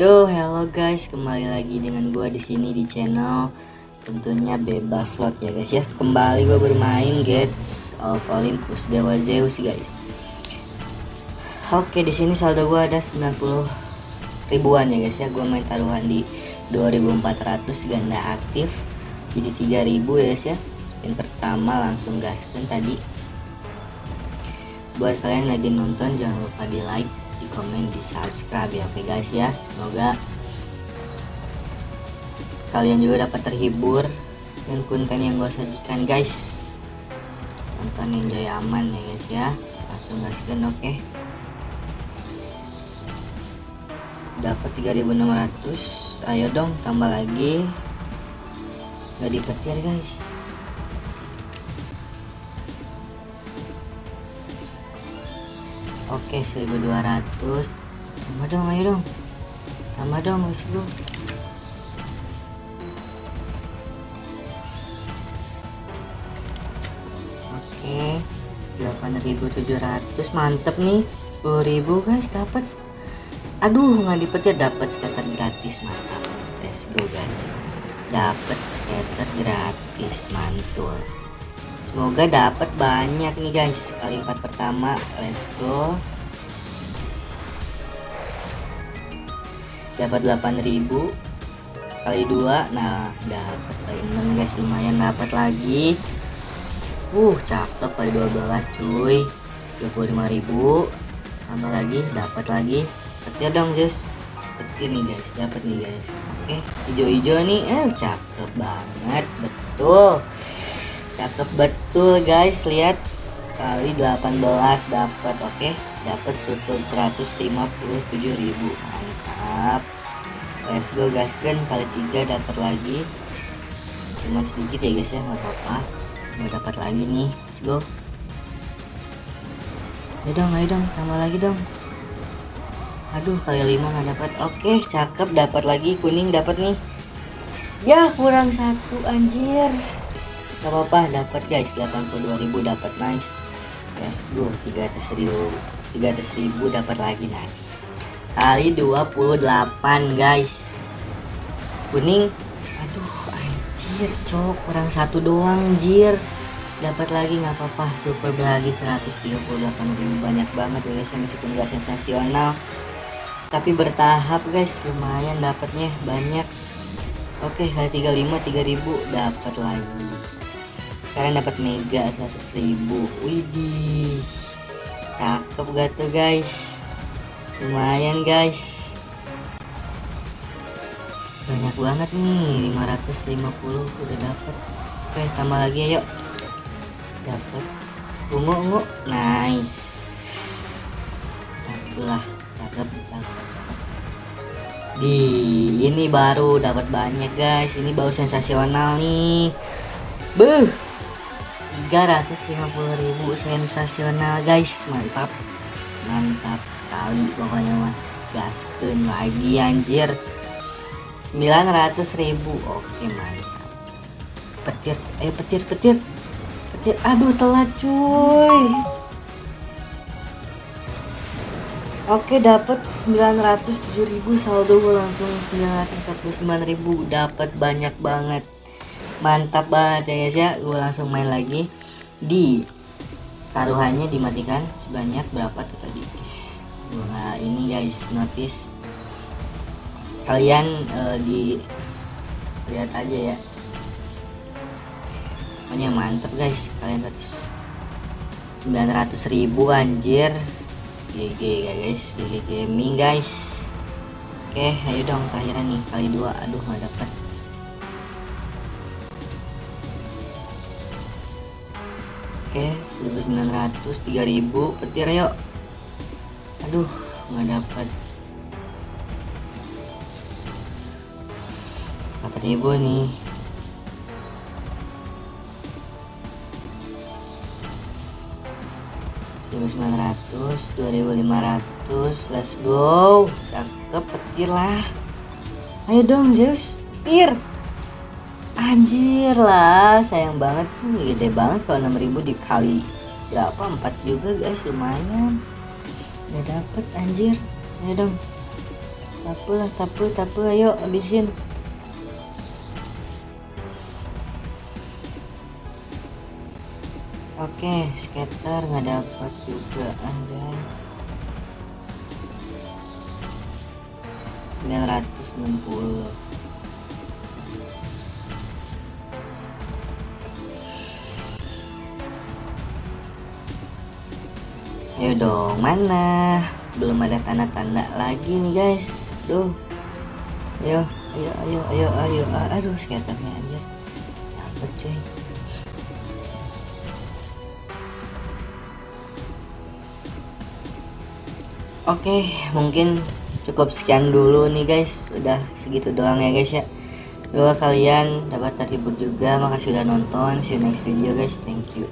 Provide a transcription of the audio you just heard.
Yo, hello guys, kembali lagi dengan gua di sini di channel tentunya bebas slot ya guys ya. Kembali gua bermain Gates of Olympus Dewa Zeus guys. Oke, di sini saldo gua ada 90 ribuan ya guys ya. Gua main taruhan di 2400 ganda aktif. Jadi 3000 ya guys ya. Spin pertama langsung gaskan tadi. Buat kalian lagi nonton jangan lupa di like di komen di subscribe ya oke guys ya. Semoga kalian juga dapat terhibur dengan konten yang gue sajikan guys. Nonton yang jaya aman ya guys ya. Langsung gaskan oke. Dapat 3600 ayo dong tambah lagi. Nggak dipetir guys Oke 1200 Tambah dong ayo dong. Tambah dong let's go Oke 8700 mantep nih 10.000 guys dapat. Aduh nggak dipetir dapat skater gratis mantap. Let's go guys. Dapat skater gratis mantul Semoga dapat banyak nih guys. Kali empat pertama, let's go. Dapat 8000 kali dua, nah dapat kali 6 guys lumayan dapat lagi. Uh, cakep kali 12 cuy. 25000 tambah lagi dapat lagi. Petir dong guys. Petir nih guys, dapat nih guys. Oke, hijau-hijau nih, eh cakep banget, betul cakep. Betul guys. Lihat. Kali 18 dapat oke? Okay? dapat cukup 157.000 mantap. Let's go guys. Kan kali tiga dapat lagi. Cuma sedikit ya guys ya. Nggak apa-apa. Mau dapat lagi nih. Let's go. Ayo dong ayo dong. Tambah lagi dong. Aduh kali lima nggak dapat oke cakep. Dapat lagi. Kuning dapat nih. Ya kurang satu anjir Gak apa-apa dapat guys. 82.000 dapat nice. Let's go 300 ribu 300 ribu dapat lagi nice. Kali 28 guys. Kuning. Aduh anjir cok. Kurang satu doang anjir. Dapat lagi nggak apa-apa. Super lagi 138.000 banyak banget ya guys meskipun gak sensasional. Tapi bertahap guys. Lumayan dapatnya. Banyak. Oke kali 35 3000 dapat lagi sekarang dapat mega 100.000 widih cakep gak tuh guys? Lumayan guys. Banyak banget nih 550 udah dapat oke tambah lagi ayo dapat ungu ungu. Nice. Itulah cakep di ini baru dapat banyak guys. Ini baru sensasional nih. Beuh 350.000 sensasional guys. Mantap. Mantap sekali pokoknya mah. Gaskeun lagi anjir. 900.000 oke mantap. Petir ayo petir petir. Petir. Aduh telat cuy. Oke dapat 907.000 saldo gue langsung. 949.000 dapat banyak banget mantap banget ya guys ya. Gue langsung main lagi di taruhannya dimatikan sebanyak berapa tuh tadi? Nah ini guys notice. Kalian uh, di lihat aja ya. Pokoknya mantep guys kalian notice. 900 ribu anjir. GG guys GG gaming guys. Oke ayo dong terakhirnya nih kali dua. Aduh nggak dapet Oke, 1900 3000 petir yuk. Aduh, nggak dapat. 4000 nih. ratus dua ribu lima ratus let's go cakep petir lah ayo dong Zeus petir anjir lah sayang banget. Nih gede banget kalau 6000 dikali berapa 4 juga guys lumayan. Udah dapet anjir. Ayo dong. Tapu lah tapu tapu ayo habisin. Oke skater nggak dapat juga anjay. 960 Ayo dong, mana? Belum ada tanda-tanda lagi nih guys. Duh. Ayo, ayo, ayo, ayo, ayo. Aduh, skaternya aja. Dapat cuy. Oke, mungkin cukup sekian dulu nih guys. Udah segitu doang ya guys ya. Doa kalian dapat terhibur juga. Makasih udah nonton. See you next video guys. Thank you.